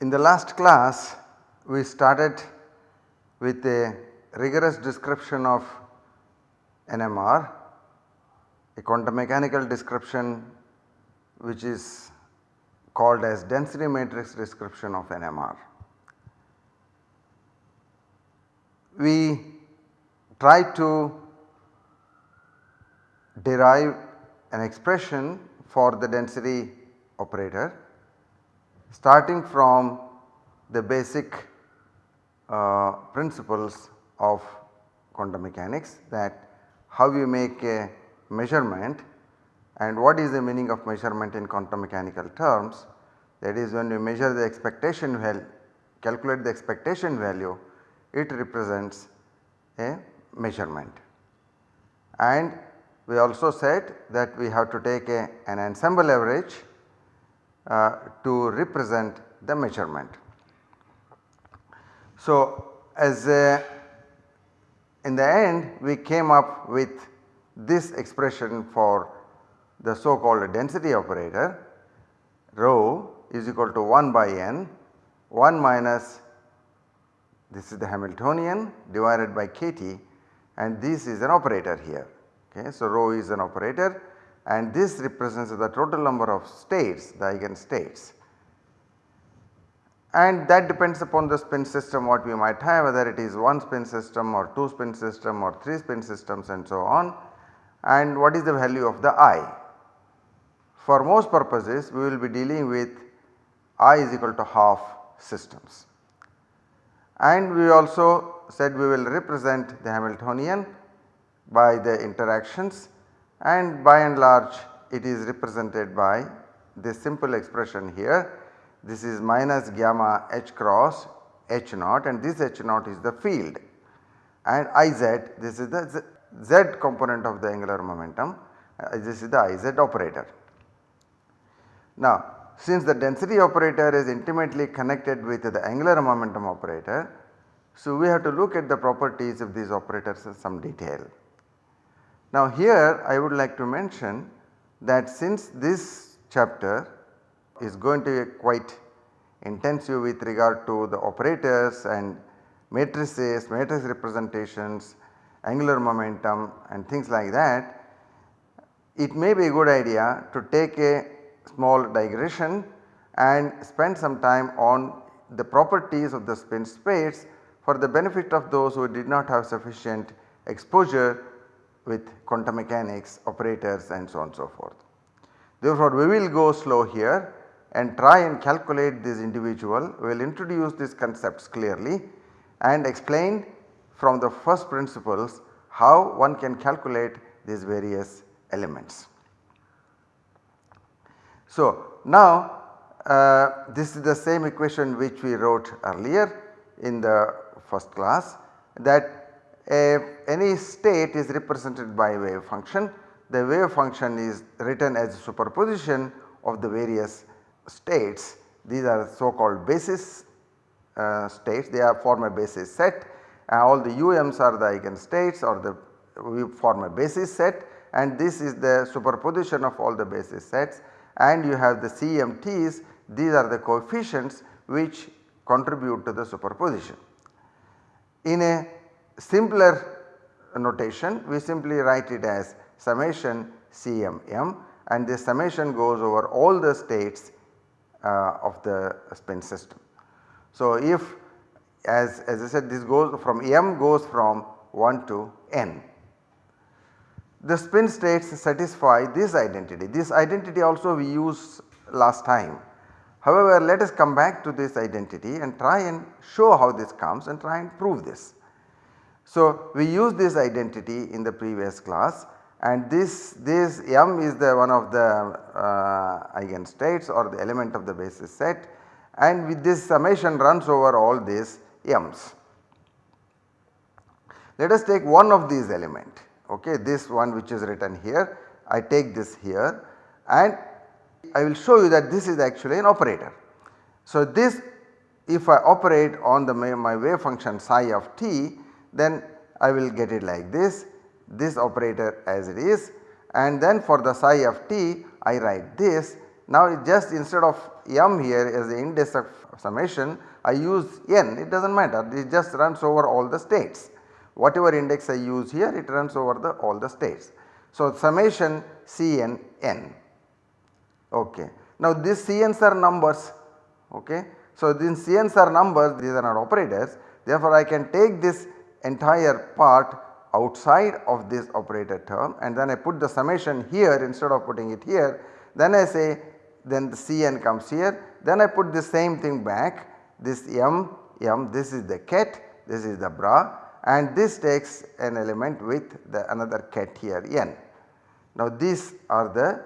In the last class we started with a rigorous description of NMR, a quantum mechanical description which is called as density matrix description of NMR. We try to derive an expression for the density operator starting from the basic uh, principles of quantum mechanics that how you make a measurement and what is the meaning of measurement in quantum mechanical terms that is when you measure the expectation value calculate the expectation value it represents a measurement. And we also said that we have to take a, an ensemble average uh, to represent the measurement. So, as a, in the end we came up with this expression for the so called density operator rho is equal to 1 by n 1 minus this is the Hamiltonian divided by kT and this is an operator here. Okay. So, rho is an operator and this represents the total number of states the eigen states and that depends upon the spin system what we might have whether it is one spin system or 2 spin system or 3 spin systems and so on and what is the value of the i. For most purposes we will be dealing with i is equal to half systems and we also said we will represent the Hamiltonian by the interactions and by and large it is represented by this simple expression here. This is minus gamma h cross h naught and this h naught is the field and Iz this is the z component of the angular momentum uh, this is the Iz operator. Now since the density operator is intimately connected with the angular momentum operator, so we have to look at the properties of these operators in some detail. Now here I would like to mention that since this chapter is going to be quite intensive with regard to the operators and matrices, matrix representations, angular momentum and things like that, it may be a good idea to take a small digression and spend some time on the properties of the spin states for the benefit of those who did not have sufficient exposure with quantum mechanics, operators and so on and so forth. Therefore, we will go slow here and try and calculate this individual, we will introduce these concepts clearly and explain from the first principles how one can calculate these various elements. So, now uh, this is the same equation which we wrote earlier in the first class that if any state is represented by wave function, the wave function is written as a superposition of the various states. These are so called basis uh, states, they are form a basis set. Uh, all the UMs are the eigenstates or the we form a basis set. And this is the superposition of all the basis sets and you have the CMTs these are the coefficients which contribute to the superposition. In a simpler notation we simply write it as summation CMM and this summation goes over all the states uh, of the spin system. So, if as, as I said this goes from M goes from 1 to N. The spin states satisfy this identity, this identity also we used last time. However, let us come back to this identity and try and show how this comes and try and prove this. So, we used this identity in the previous class and this, this M is the one of the uh, eigenstates or the element of the basis set and with this summation runs over all these M's. Let us take one of these element okay this one which is written here I take this here and I will show you that this is actually an operator. So, this if I operate on the my wave function psi of t then I will get it like this, this operator as it is and then for the psi of t I write this. Now just instead of m here as the index of summation I use n it does not matter it just runs over all the states. Whatever index I use here it runs over the all the states. So summation Cn n okay. Now these Cn's are numbers. Okay. So these Cn's are numbers these are not operators. Therefore I can take this entire part outside of this operator term and then I put the summation here instead of putting it here. Then I say then the Cn comes here. Then I put the same thing back. This m m this is the ket this is the bra and this takes an element with the another ket here n. Now these are the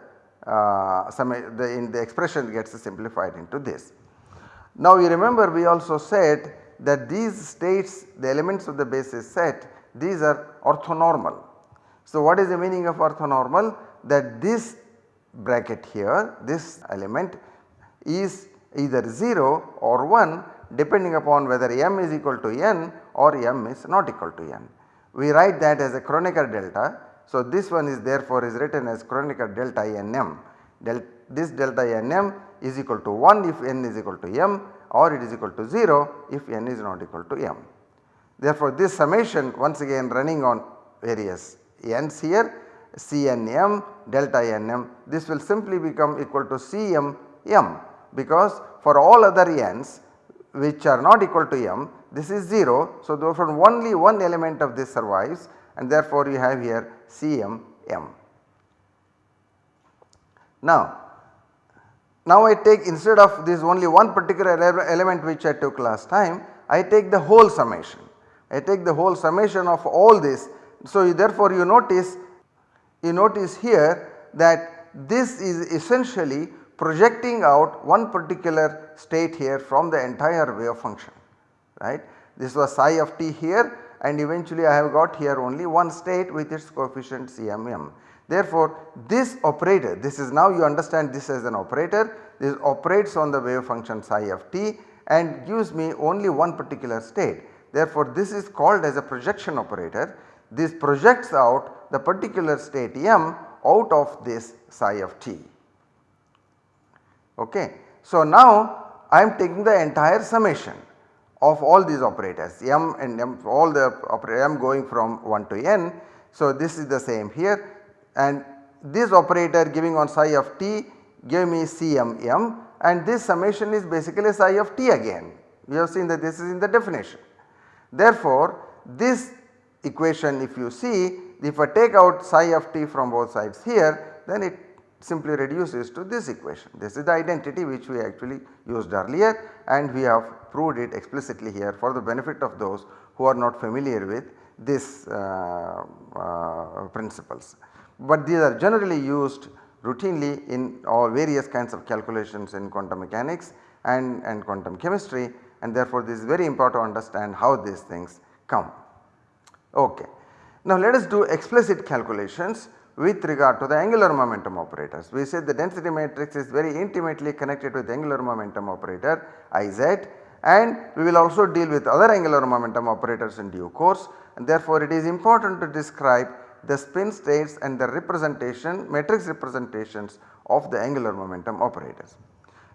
uh, some the in the expression gets simplified into this. Now you remember we also said that these states the elements of the basis set these are orthonormal. So what is the meaning of orthonormal that this bracket here this element is either 0 or 1 depending upon whether m is equal to n or m is not equal to n. We write that as a Kronecker delta. So this one is therefore is written as Kronecker delta nm. Del this delta nm is equal to 1 if n is equal to m or it is equal to 0 if n is not equal to m. Therefore this summation once again running on various n's here Cnm delta nm this will simply become equal to Cm m because for all other n's which are not equal to m this is 0. So, therefore only one element of this survives and therefore you have here Cm m. Now, now I take instead of this only one particular element which I took last time I take the whole summation. I take the whole summation of all this. So, therefore you notice you notice here that this is essentially projecting out one particular state here from the entire wave function right. This was psi of t here and eventually I have got here only one state with its coefficient CMM. Therefore, this operator this is now you understand this as an operator this operates on the wave function psi of t and gives me only one particular state. Therefore, this is called as a projection operator this projects out the particular state m out of this psi of t. Okay. So, now I am taking the entire summation of all these operators m and m all the operator m going from 1 to n. So, this is the same here and this operator giving on psi of t gave me CMM and this summation is basically psi of t again. We have seen that this is in the definition. Therefore, this equation if you see if I take out psi of t from both sides here then it simply reduces to this equation. This is the identity which we actually used earlier and we have proved it explicitly here for the benefit of those who are not familiar with these uh, uh, principles. But these are generally used routinely in all various kinds of calculations in quantum mechanics and, and quantum chemistry and therefore this is very important to understand how these things come. Okay. Now let us do explicit calculations with regard to the angular momentum operators. We said the density matrix is very intimately connected with the angular momentum operator Iz and we will also deal with other angular momentum operators in due course and therefore it is important to describe the spin states and the representation matrix representations of the angular momentum operators.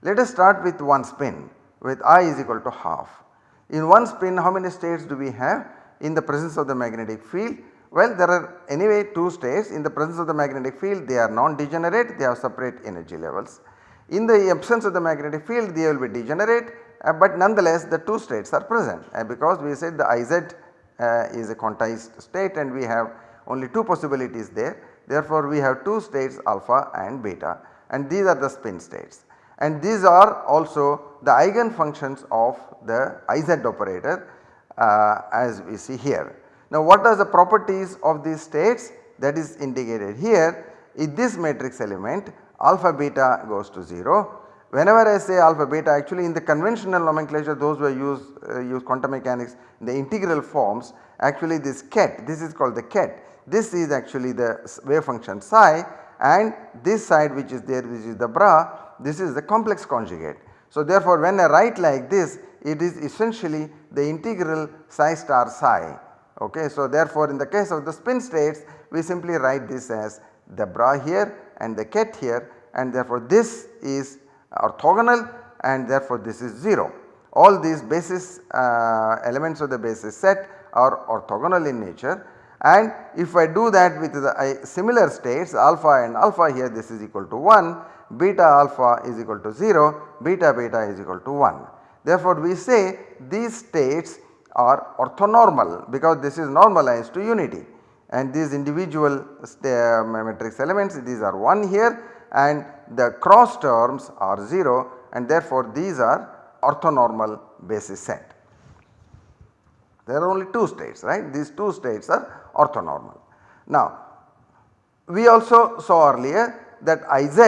Let us start with one spin with i is equal to half. In one spin how many states do we have in the presence of the magnetic field well there are anyway 2 states in the presence of the magnetic field they are non-degenerate they have separate energy levels. In the absence of the magnetic field they will be degenerate uh, but nonetheless the 2 states are present uh, because we said the Iz uh, is a quantized state and we have only 2 possibilities there. Therefore, we have 2 states alpha and beta and these are the spin states and these are also the eigen functions of the Iz operator uh, as we see here. Now what are the properties of these states that is indicated here in this matrix element alpha beta goes to 0. Whenever I say alpha beta actually in the conventional nomenclature those were used uh, use quantum mechanics the integral forms actually this ket this is called the ket this is actually the wave function psi and this side which is there which is the bra this is the complex conjugate. So therefore when I write like this it is essentially the integral psi star psi okay. So therefore in the case of the spin states we simply write this as the bra here and the ket here and therefore this is orthogonal and therefore this is 0. All these basis uh, elements of the basis set are orthogonal in nature and if I do that with the uh, similar states alpha and alpha here this is equal to 1, beta alpha is equal to 0, beta beta is equal to 1. Therefore we say these states are orthonormal because this is normalized to unity and these individual uh, matrix elements these are 1 here and the cross terms are 0 and therefore these are orthonormal basis set. There are only 2 states right these 2 states are orthonormal. Now we also saw earlier that Iz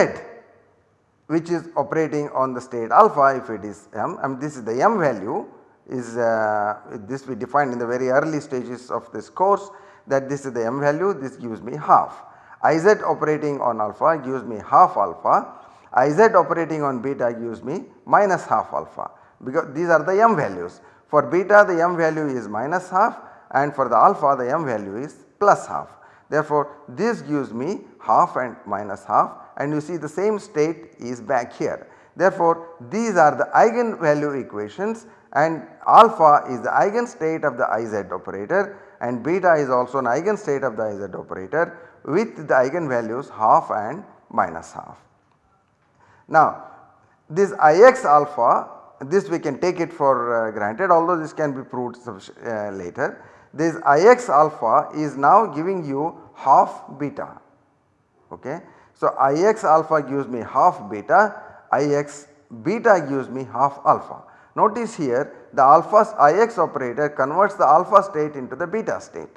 which is operating on the state alpha if it is m and this is the m value is uh, this we defined in the very early stages of this course that this is the m value this gives me half. Iz operating on alpha gives me half alpha, Iz operating on beta gives me minus half alpha because these are the m values. For beta the m value is minus half and for the alpha the m value is plus half. Therefore this gives me half and minus half and you see the same state is back here. Therefore these are the eigenvalue equations and alpha is the eigenstate of the Iz operator and beta is also an eigenstate of the Iz operator with the eigenvalues half and minus half. Now this Ix alpha this we can take it for uh, granted although this can be proved uh, later. This Ix alpha is now giving you half beta okay. So Ix alpha gives me half beta, Ix beta gives me half alpha. Notice here the alpha Ix operator converts the alpha state into the beta state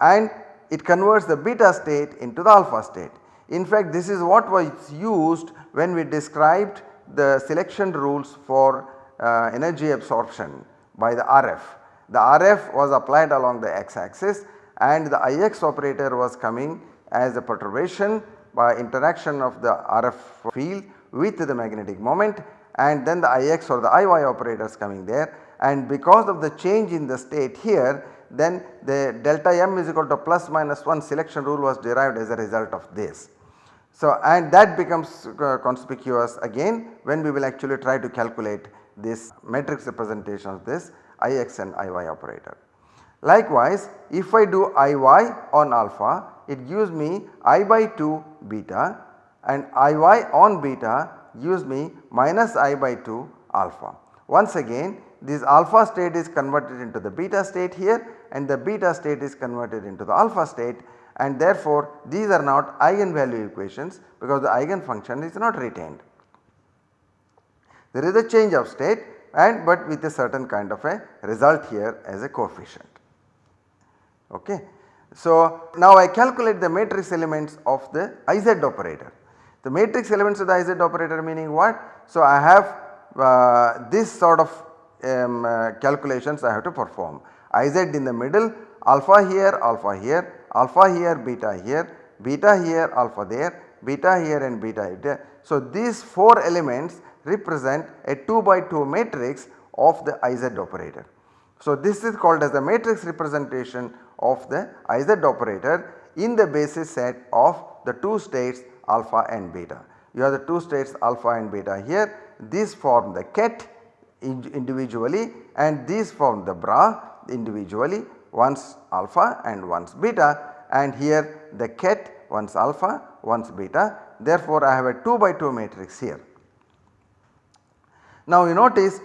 and it converts the beta state into the alpha state. In fact this is what was used when we described the selection rules for uh, energy absorption by the RF. The RF was applied along the x axis and the Ix operator was coming as a perturbation by interaction of the RF field with the magnetic moment and then the Ix or the Iy operators coming there and because of the change in the state here then the delta m is equal to plus minus 1 selection rule was derived as a result of this. So and that becomes uh, conspicuous again when we will actually try to calculate this matrix representation of this Ix and Iy operator. Likewise if I do Iy on alpha it gives me I by 2 beta and Iy on beta gives me minus I by 2 alpha. Once again this alpha state is converted into the beta state here and the beta state is converted into the alpha state and therefore these are not eigenvalue equations because the eigenfunction is not retained. There is a change of state and but with a certain kind of a result here as a coefficient. Okay. So now I calculate the matrix elements of the Iz operator. The matrix elements of the Iz operator meaning what? So I have uh, this sort of um, uh, calculations I have to perform. Iz in the middle, alpha here, alpha here, alpha here, beta here, beta here, alpha there, beta here and beta there. So these 4 elements represent a 2 by 2 matrix of the Iz operator. So this is called as the matrix representation of the Iz operator in the basis set of the 2 states alpha and beta. You have the 2 states alpha and beta here, these form the ket individually and these form the bra individually once alpha and once beta and here the ket once alpha once beta therefore I have a 2 by 2 matrix here. Now you notice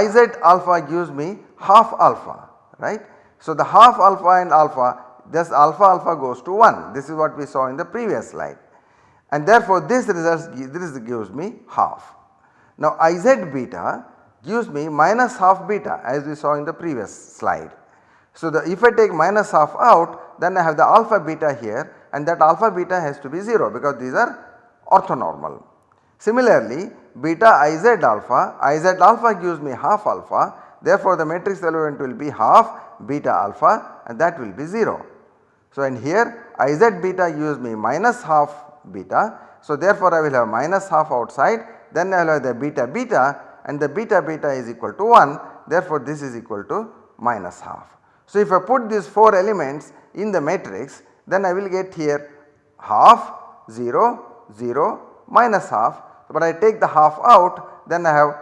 Iz alpha gives me half alpha right. So the half alpha and alpha this alpha alpha goes to 1 this is what we saw in the previous slide and therefore this results this gives me half. Now Iz beta gives me minus half beta as we saw in the previous slide. So, the if I take minus half out then I have the alpha beta here and that alpha beta has to be 0 because these are orthonormal. Similarly beta Iz alpha, Iz alpha gives me half alpha therefore the matrix element will be half beta alpha and that will be 0. So, and here Iz beta gives me minus half beta. So therefore I will have minus half outside then I will have the beta beta and the beta beta is equal to 1 therefore this is equal to minus half. So if I put these 4 elements in the matrix then I will get here half 0 0 minus half but I take the half out then I have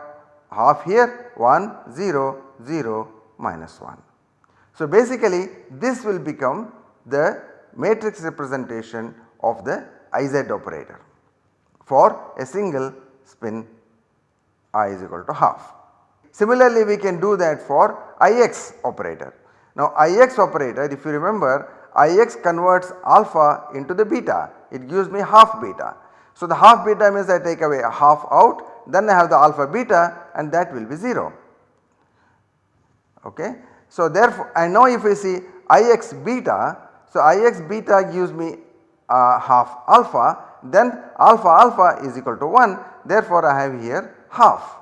half here 1 0 0 minus 1. So basically this will become the matrix representation of the Iz operator for a single spin i is equal to half. Similarly we can do that for Ix operator. Now Ix operator if you remember Ix converts alpha into the beta it gives me half beta. So the half beta means I take away a half out then I have the alpha beta and that will be 0 okay. So therefore and now if we see Ix beta so Ix beta gives me uh, half alpha then alpha alpha is equal to 1 therefore I have here half.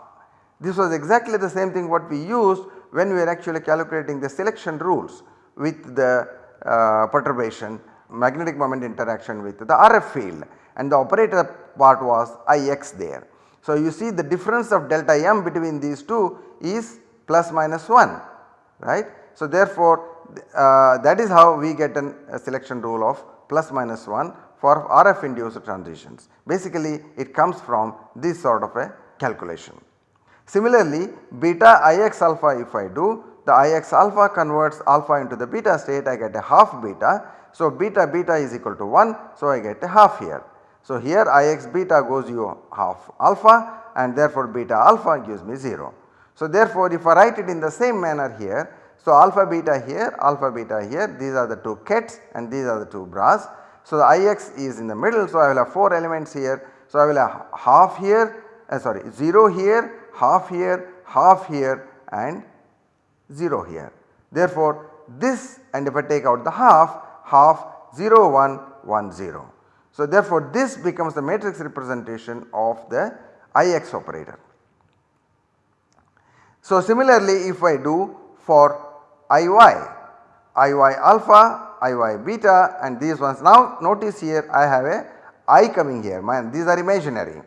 This was exactly the same thing what we used when we were actually calculating the selection rules with the uh, perturbation magnetic moment interaction with the RF field and the operator part was Ix there. So you see the difference of delta m between these two is plus minus 1 right. So therefore uh, that is how we get an, a selection rule of plus minus 1 for RF induced transitions. Basically it comes from this sort of a calculation. Similarly beta Ix alpha if I do the Ix alpha converts alpha into the beta state I get a half beta. So beta beta is equal to 1 so I get a half here. So here Ix beta goes you half alpha and therefore beta alpha gives me 0. So therefore if I write it in the same manner here so alpha beta here alpha beta here these are the two kets and these are the two bras. So the Ix is in the middle so I will have 4 elements here. So I will have half here uh, sorry 0 here half here half here and 0 here. Therefore this and if I take out the half half 0 1 1 0. So therefore this becomes the matrix representation of the Ix operator. So similarly if I do for Iy, Iy alpha, Iy beta and these ones now notice here I have a i coming here these are imaginary.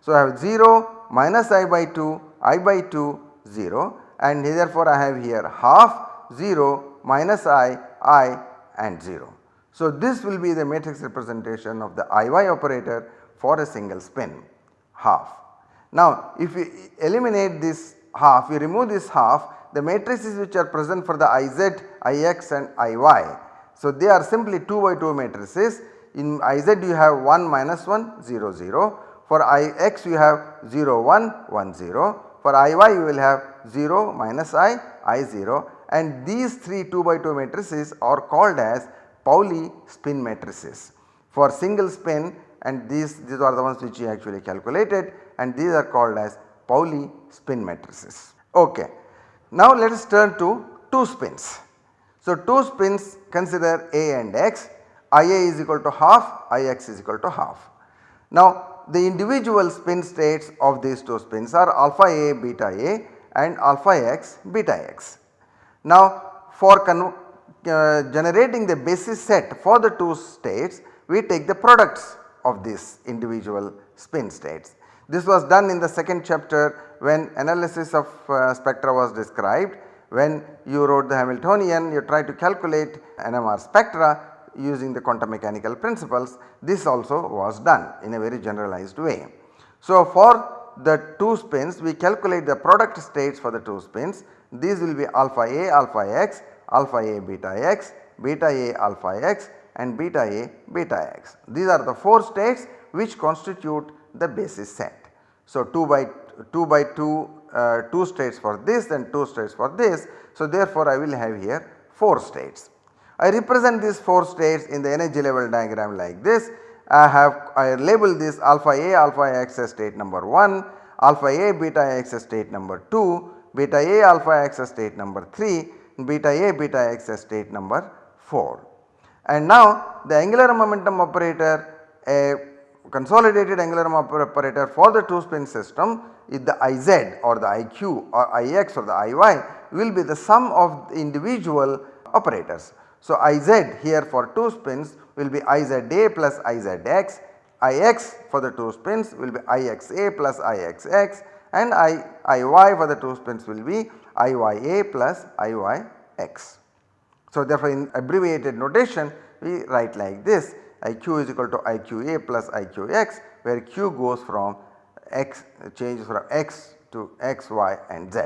So I have 0 minus i by 2 i by 2 0 and therefore I have here half 0 minus i i and 0. So this will be the matrix representation of the Iy operator for a single spin half. Now if we eliminate this half we remove this half the matrices which are present for the Iz, Ix and Iy. So they are simply 2 by 2 matrices in Iz you have 1 minus 1 0 0 for Ix you have 0 1 1 0 for Iy you will have 0 minus i, i 0 and these 3 2 by 2 matrices are called as Pauli spin matrices. For single spin and these, these are the ones which we actually calculated and these are called as Pauli spin matrices. Okay. Now let us turn to 2 spins. So 2 spins consider A and X, Ia is equal to half, Ix is equal to half. Now the individual spin states of these 2 spins are alpha A beta A and alpha x beta x. Now for uh, generating the basis set for the 2 states we take the products of these individual spin states. This was done in the second chapter when analysis of uh, spectra was described when you wrote the Hamiltonian you try to calculate NMR spectra using the quantum mechanical principles this also was done in a very generalized way. So for the 2 spins we calculate the product states for the 2 spins these will be alpha A alpha x, alpha A beta x, beta A alpha x and beta A beta x. These are the 4 states which constitute the basis set. So 2 by 2 by 2 uh, 2 states for this and 2 states for this. So therefore I will have here 4 states. I represent these 4 states in the energy level diagram like this. I have I label this alpha A alpha x as state number 1, alpha A beta x as state number 2, beta A alpha x as state number 3, beta A beta x as state number 4. And now the angular momentum operator a consolidated angular operator for the 2 spin system is the Iz or the Iq or Ix or the Iy will be the sum of the individual operators. So Iz here for 2 spins will be Iza plus Izx, Ix for the 2 spins will be Ixa plus Ixx and I, Iy for the 2 spins will be Iya plus Iyx. So therefore in abbreviated notation we write like this Iq is equal to Iqa plus Iqx where Q goes from x changes from x to x, y and z.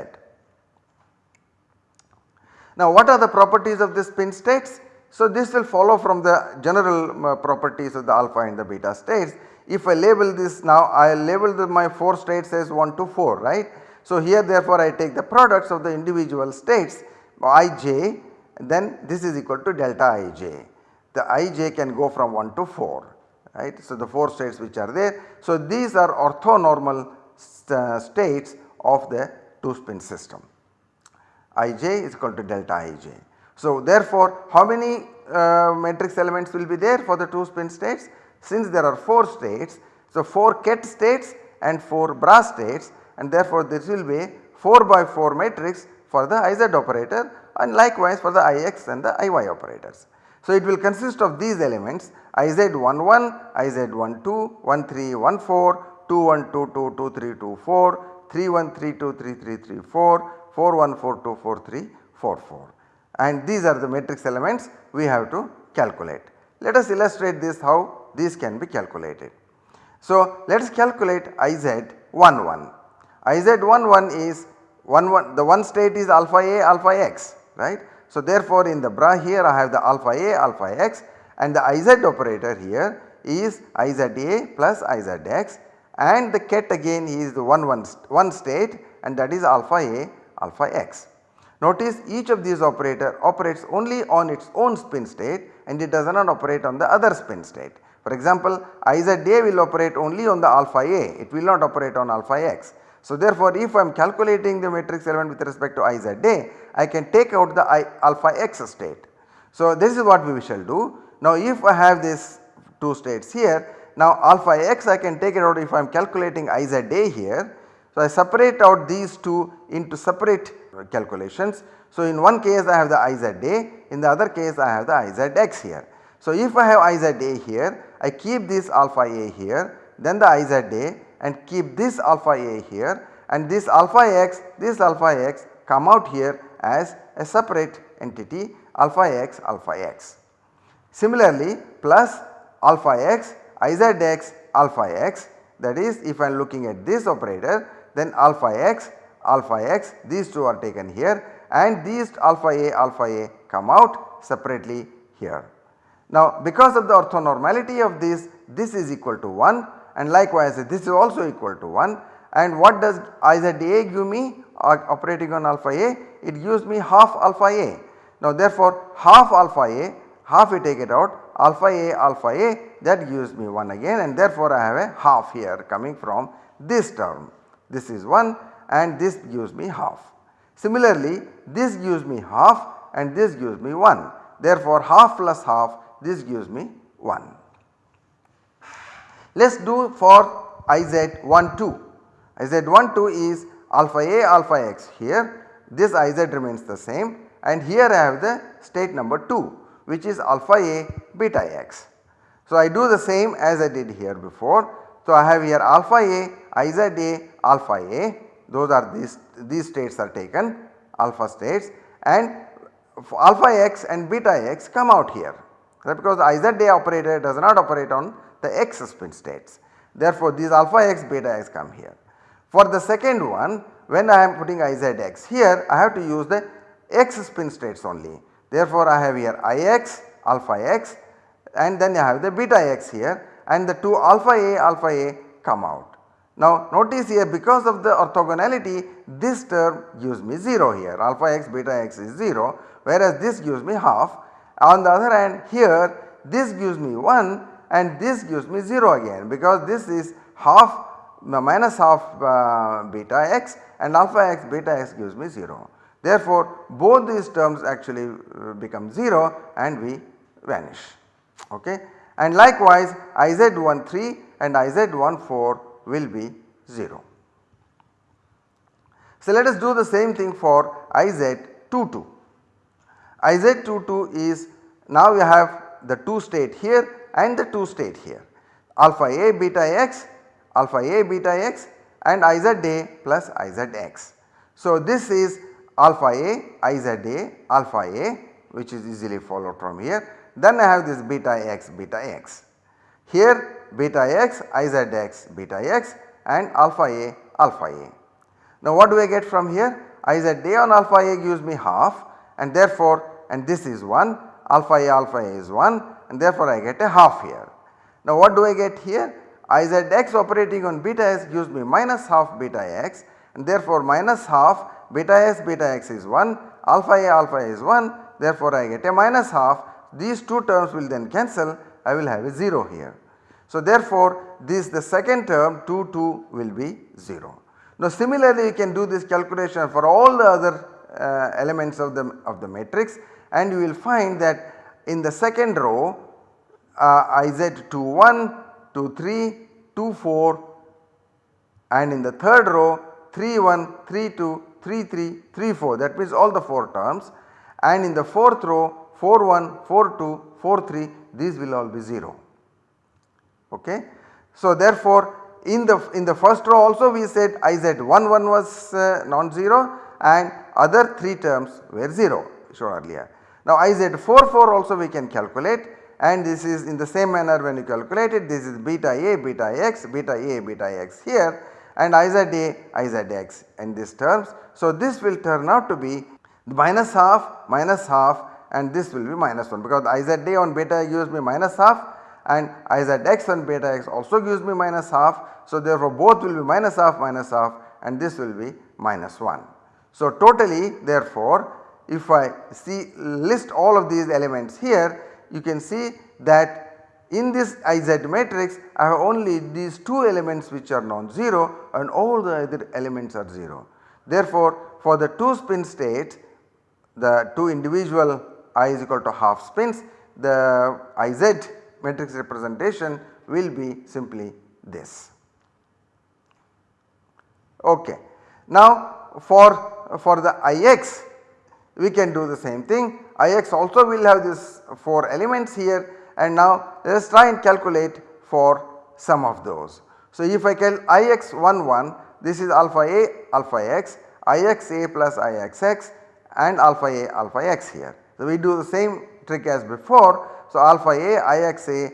Now what are the properties of the spin states? So this will follow from the general uh, properties of the alpha and the beta states. If I label this now I label my 4 states as 1 to 4 right. So here therefore I take the products of the individual states ij then this is equal to delta ij. The ij can go from 1 to 4 right. So the 4 states which are there. So these are orthonormal st uh, states of the 2 spin system. ij is equal to delta ij. So therefore how many uh, matrix elements will be there for the 2 spin states? Since there are 4 states, so 4 ket states and 4 bra states and therefore this will be 4 by 4 matrix for the Iz operator and likewise for the Ix and the Iy operators. So it will consist of these elements IZ11, IZ12, 13, 14, 21, 22, 23, 24, 31, 32, 33, 34, 41, 42, 43, 44 and these are the matrix elements we have to calculate. Let us illustrate this how these can be calculated. So let us calculate IZ11. IZ11 is one, one the one state is alpha A alpha x right. So therefore in the bra here I have the alpha A alpha x and the iz operator here is iza plus izx and the ket again is the one, one, one state and that is alpha A alpha x. Notice each of these operator operates only on its own spin state and it does not operate on the other spin state. For example, Iza will operate only on the alpha A, it will not operate on alpha x. So therefore if I am calculating the matrix element with respect to Iza eh, I can take out the I alpha x state. So this is what we shall do. Now if I have these 2 states here, now alpha x I can take it out if I am calculating Iza here. So I separate out these two into separate calculations. So in one case I have the Iza eh, in the other case I have the Izx here. So if I have Iza eh, here, I keep this alpha a here, then the Iza and keep this alpha a here and this alpha x, this alpha x come out here as a separate entity alpha x alpha x. Similarly plus alpha x izx alpha x that is if I am looking at this operator then alpha x alpha x these two are taken here and these alpha a alpha a come out separately here. Now because of the orthonormality of this this is equal to 1 and likewise this is also equal to 1 and what does Iza give me uh, operating on alpha a it gives me half alpha a. Now therefore half alpha a half we take it out alpha a alpha a that gives me 1 again and therefore I have a half here coming from this term. This is 1 and this gives me half. Similarly this gives me half and this gives me 1 therefore half plus half this gives me 1. Let us do for Iz12. Iz12 is alpha A alpha x here this Iz remains the same and here I have the state number 2 which is alpha A beta x. So I do the same as I did here before. So I have here alpha A, Iz A, alpha A those are these, these states are taken alpha states and alpha x and beta x come out here because Iz A operator does not operate on the x spin states. Therefore, these alpha x beta x come here. For the second one when I am putting Izx here I have to use the x spin states only. Therefore, I have here Ix alpha x and then I have the beta x here and the two alpha a alpha a come out. Now notice here because of the orthogonality this term gives me 0 here alpha x beta x is 0 whereas this gives me half. On the other hand here this gives me 1 and this gives me 0 again because this is half minus half uh, beta x and alpha x beta x gives me 0. Therefore, both these terms actually uh, become 0 and we vanish okay. And likewise Iz13 and Iz14 will be 0. So, let us do the same thing for Iz22. Iz22 is now we have the 2 state here and the 2 state here alpha a beta x alpha a beta x and iz a plus iz x. So this is alpha a iz a alpha a which is easily followed from here then I have this beta x beta x. Here beta x iz x beta x and alpha a alpha a. Now what do I get from here? iz a on alpha a gives me half and therefore and this is 1 alpha a alpha a is 1 and therefore I get a half here. Now what do I get here? iz x operating on beta s gives me minus half beta x and therefore minus half beta s beta x is 1 alpha a alpha a is 1 therefore I get a minus half these two terms will then cancel I will have a 0 here. So therefore this the second term 2 2 will be 0. Now similarly you can do this calculation for all the other elements of the of the matrix and you will find that in the second row uh, iz 2 1 2 3 2 4 and in the third row 3 1 3 2 3 3 3 4 that means all the 4 terms and in the fourth row 4 1, 4 2, 4 3 these will all be 0. Okay. So therefore in the in the first row also we said iz 1 1 was uh, non-zero and other 3 terms were 0 shown earlier. Now iz 4 4 also we can calculate and this is in the same manner when you calculate it this is beta a beta x beta a beta x here and iz a iz x in these terms. So this will turn out to be minus half minus half and this will be minus 1 because iz day on beta gives me minus half and iz x on beta x also gives me minus half. So therefore both will be minus half minus half and this will be minus 1. So totally therefore if I see list all of these elements here you can see that in this iz matrix I have only these 2 elements which are non-zero and all the other elements are 0. Therefore for the 2 spin states the 2 individual i is equal to half spins the iz matrix representation will be simply this. Okay. Now for, for the Ix we can do the same thing Ix also will have this 4 elements here and now let us try and calculate for some of those. So if I cal Ix 1 1 this is alpha a alpha x Ix a plus Ix x and alpha a alpha x here. So, we do the same trick as before. So, alpha a Ix a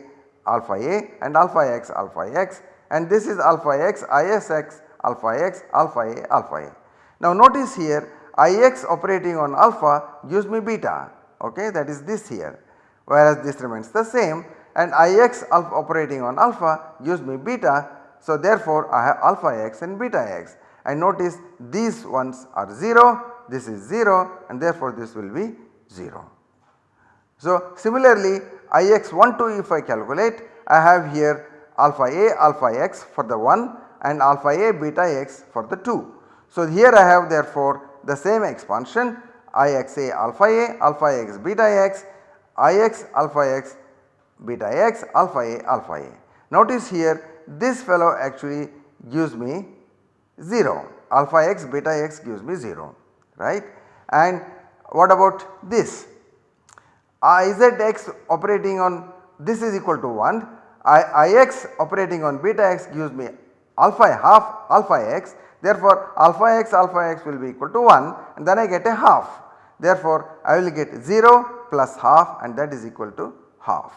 alpha a and alpha x alpha x and this is alpha x Isx alpha x alpha a alpha a. Now notice here Ix operating on alpha gives me beta okay that is this here whereas this remains the same and Ix alpha operating on alpha gives me beta. So therefore I have alpha x and beta x and notice these ones are 0 this is 0 and therefore this will be 0. So similarly Ix12 if I calculate I have here alpha a alpha x for the 1 and alpha a beta x for the 2. So here I have therefore the same expansion Ixa alpha a alpha x beta x I x alpha x beta x alpha a alpha a. Notice here this fellow actually gives me 0 alpha x beta x gives me 0 right and what about this? Izx operating on this is equal to 1, I, Ix operating on beta x gives me alpha half alpha x therefore alpha x alpha x will be equal to 1 and then I get a half. Therefore I will get 0 plus half and that is equal to half.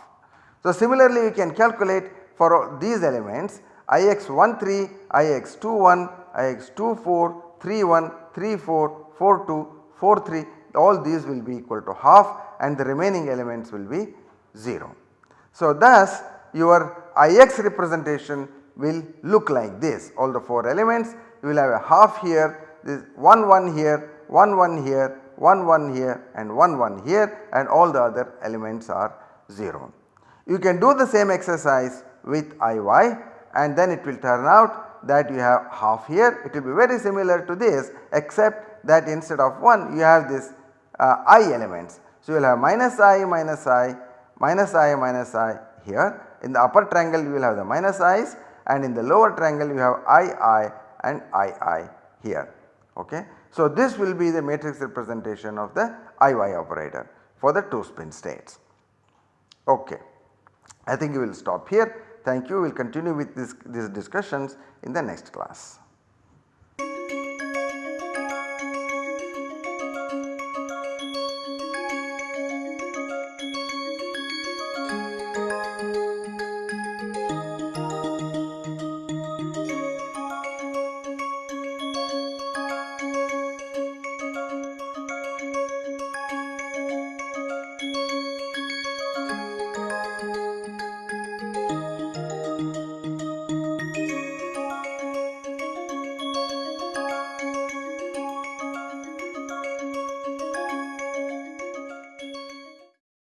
So similarly we can calculate for these elements Ix 1 3, Ix 2 1, Ix 2 4, 3 1, 3 4, 4 2, 4 3 all these will be equal to half and the remaining elements will be 0. So thus your Ix representation will look like this all the 4 elements you will have a half here this 1 1 here 1 1 here 1 1 here and 1 1 here and all the other elements are 0. You can do the same exercise with Iy and then it will turn out that you have half here it will be very similar to this except that instead of 1 you have this uh, i elements. So, you will have minus i minus i minus i minus i here in the upper triangle you will have the minus i's and in the lower triangle you have i i and i i here. Okay. So, this will be the matrix representation of the i y operator for the 2 spin states. Okay. I think we will stop here. Thank you. We will continue with this, these discussions in the next class.